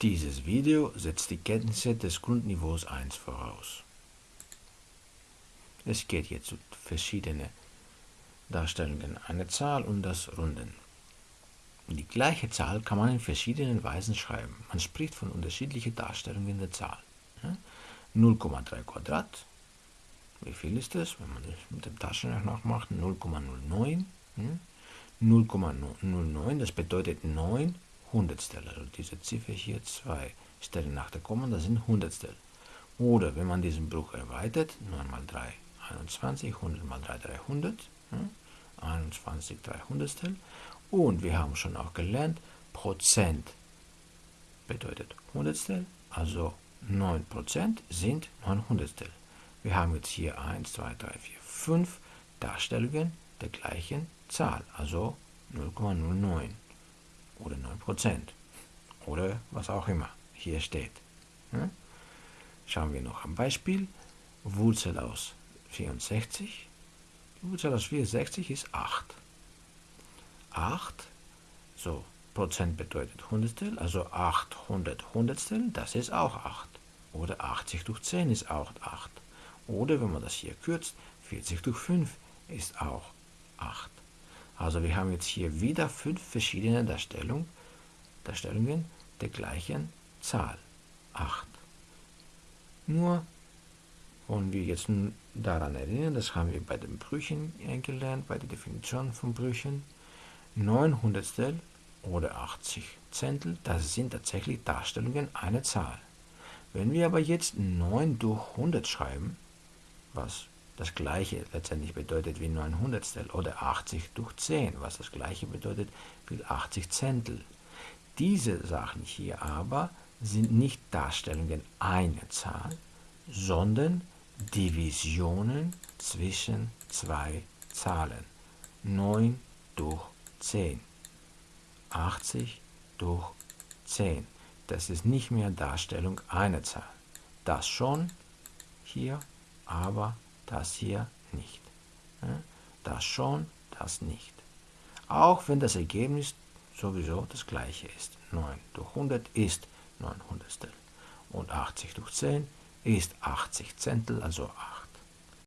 Dieses Video setzt die Kenntnisse des Grundniveaus 1 voraus. Es geht jetzt um verschiedene Darstellungen einer Zahl und das Runden. Die gleiche Zahl kann man in verschiedenen Weisen schreiben. Man spricht von unterschiedlichen Darstellungen der Zahl. 0,3 Quadrat, wie viel ist das, wenn man das mit dem Taschenrechner nachmacht? 0,09. 0,09, das bedeutet 9 Hundertstel. Also diese Ziffer hier, zwei Stellen nach der Komma, das sind Hundertstel. Oder wenn man diesen Bruch erweitert, 9 mal 3, 21, 100 mal 3, 300. 21 300stel. Und wir haben schon auch gelernt, Prozent bedeutet Hundertstel, also 9% sind 9 Hundertstel. Wir haben jetzt hier 1, 2, 3, 4, 5 Darstellungen der gleichen Zahl, also 0,09 oder 9% oder was auch immer hier steht. Schauen wir noch am Beispiel. Wurzel aus 64. Die Wurzel aus 64 ist 8. 8, so, Prozent bedeutet Hundertstel, also 800 Hundertstel, das ist auch 8. Oder 80 durch 10 ist auch 8. Oder wenn man das hier kürzt, 40 durch 5 ist auch 8. Also wir haben jetzt hier wieder fünf verschiedene Darstellung, Darstellungen der gleichen Zahl, 8. Nur wollen wir jetzt daran erinnern, das haben wir bei den Brüchen gelernt, bei der Definition von Brüchen. 9 Hundertstel oder 80 Zentel, das sind tatsächlich Darstellungen einer Zahl. Wenn wir aber jetzt 9 durch 100 schreiben, was das gleiche letztendlich bedeutet wie 9 Hundertstel, oder 80 durch 10, was das gleiche bedeutet wie 80 Zentel. Diese Sachen hier aber sind nicht Darstellungen einer Zahl, sondern Divisionen zwischen zwei Zahlen. 9 durch 10. 80 durch 10. Das ist nicht mehr Darstellung einer Zahl. Das schon hier, aber das hier nicht. Das schon, das nicht. Auch wenn das Ergebnis sowieso das gleiche ist. 9 durch 100 ist 9 Hundertstel. Und 80 durch 10 ist 80 Zentel, also 8.